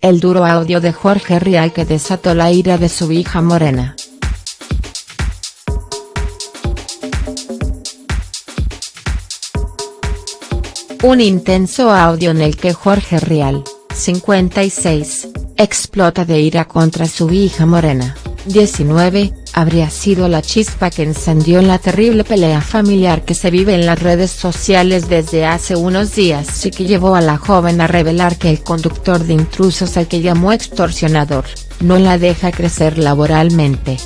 el duro audio de Jorge Rial que desató la ira de su hija Morena. Un intenso audio en el que Jorge Rial, 56, explota de ira contra su hija Morena, 19, habría sido la chispa que encendió en la terrible pelea familiar que se vive en las redes sociales desde hace unos días y que llevó a la joven a revelar que el conductor de intrusos al que llamó extorsionador, no la deja crecer laboralmente.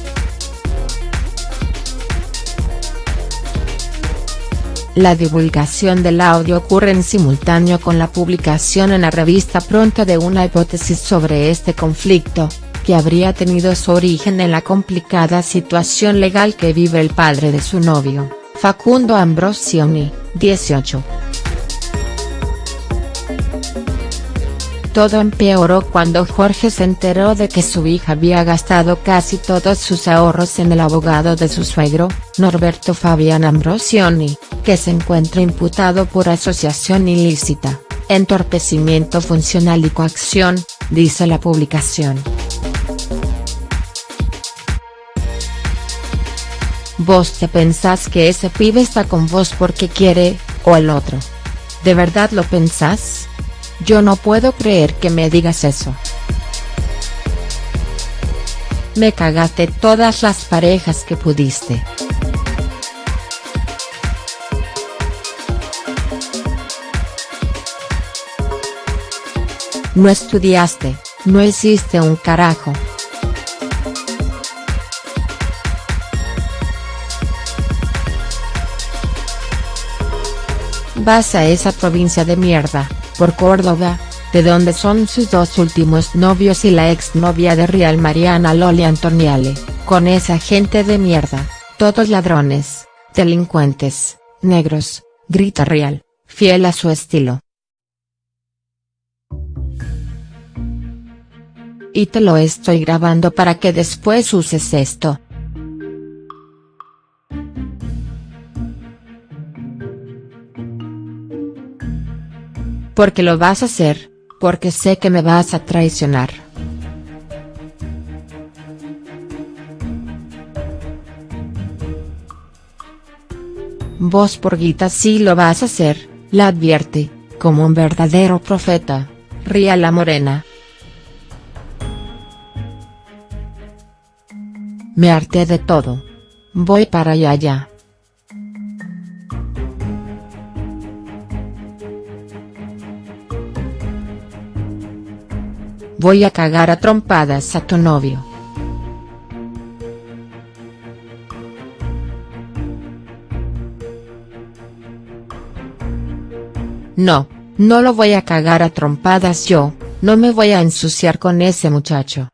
La divulgación del audio ocurre en simultáneo con la publicación en la revista Pronto de una hipótesis sobre este conflicto, que habría tenido su origen en la complicada situación legal que vive el padre de su novio, Facundo Ambrosioni, 18. Todo empeoró cuando Jorge se enteró de que su hija había gastado casi todos sus ahorros en el abogado de su suegro, Norberto Fabián Ambrosioni, que se encuentra imputado por asociación ilícita, entorpecimiento funcional y coacción, dice la publicación. Vos te pensás que ese pibe está con vos porque quiere, o el otro. ¿De verdad lo pensás? Yo no puedo creer que me digas eso. Me cagaste todas las parejas que pudiste. No estudiaste, no hiciste un carajo. Vas a esa provincia de mierda, por Córdoba, de donde son sus dos últimos novios y la exnovia de Real Mariana Loli Antoniale, con esa gente de mierda, todos ladrones, delincuentes, negros, grita Real, fiel a su estilo. Y te lo estoy grabando para que después uses esto. Porque lo vas a hacer, porque sé que me vas a traicionar. Vos por guita sí lo vas a hacer, la advierte, como un verdadero profeta, ría la morena. Me harté de todo. Voy para allá ya. Voy a cagar a trompadas a tu novio. No, no lo voy a cagar a trompadas yo, no me voy a ensuciar con ese muchacho.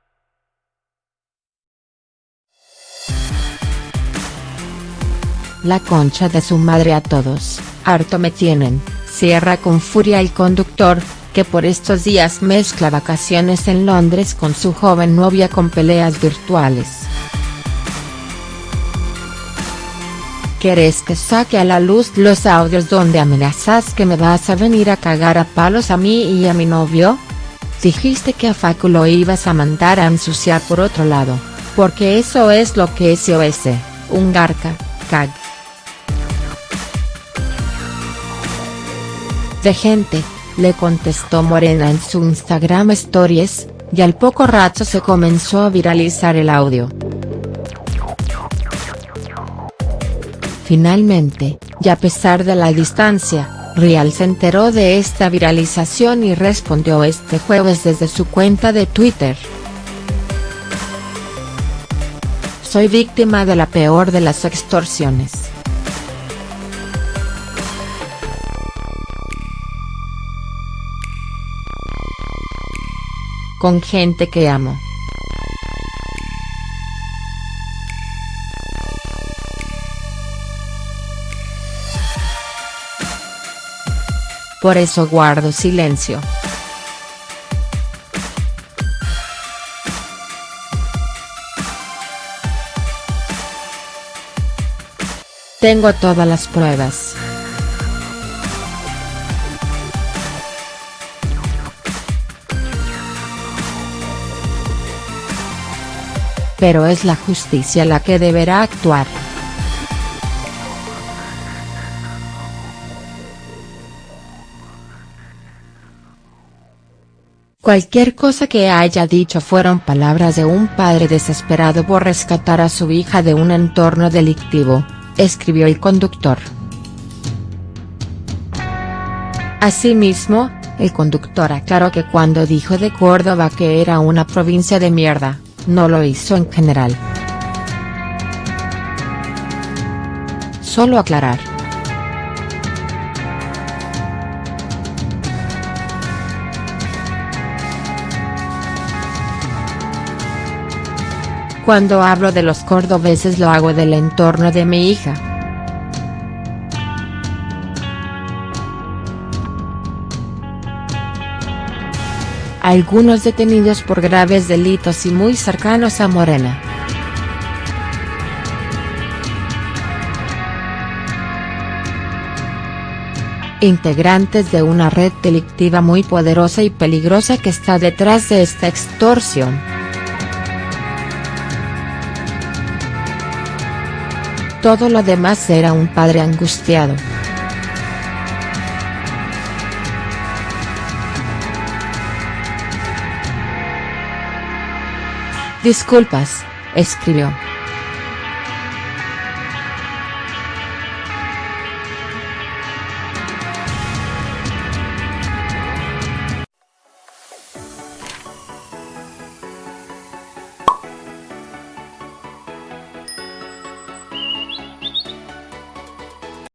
La concha de su madre a todos, harto me tienen, cierra con furia el conductor, que por estos días mezcla vacaciones en Londres con su joven novia con peleas virtuales. ¿Querés que saque a la luz los audios donde amenazas que me vas a venir a cagar a palos a mí y a mi novio? Dijiste que a Facu lo ibas a mandar a ensuciar por otro lado, porque eso es lo que es SOS, un garca, cag. De gente, le contestó Morena en su Instagram Stories, y al poco rato se comenzó a viralizar el audio. Finalmente, y a pesar de la distancia, Real se enteró de esta viralización y respondió este jueves desde su cuenta de Twitter. Soy víctima de la peor de las extorsiones. Con gente que amo. Por eso guardo silencio. Tengo todas las pruebas. Pero es la justicia la que deberá actuar. Cualquier cosa que haya dicho fueron palabras de un padre desesperado por rescatar a su hija de un entorno delictivo, escribió el conductor. Asimismo, el conductor aclaró que cuando dijo de Córdoba que era una provincia de mierda, no lo hizo en general. Solo aclarar. Cuando hablo de los cordobeses lo hago del entorno de mi hija. Algunos detenidos por graves delitos y muy cercanos a Morena. Integrantes de una red delictiva muy poderosa y peligrosa que está detrás de esta extorsión. Todo lo demás era un padre angustiado. Disculpas, escribió.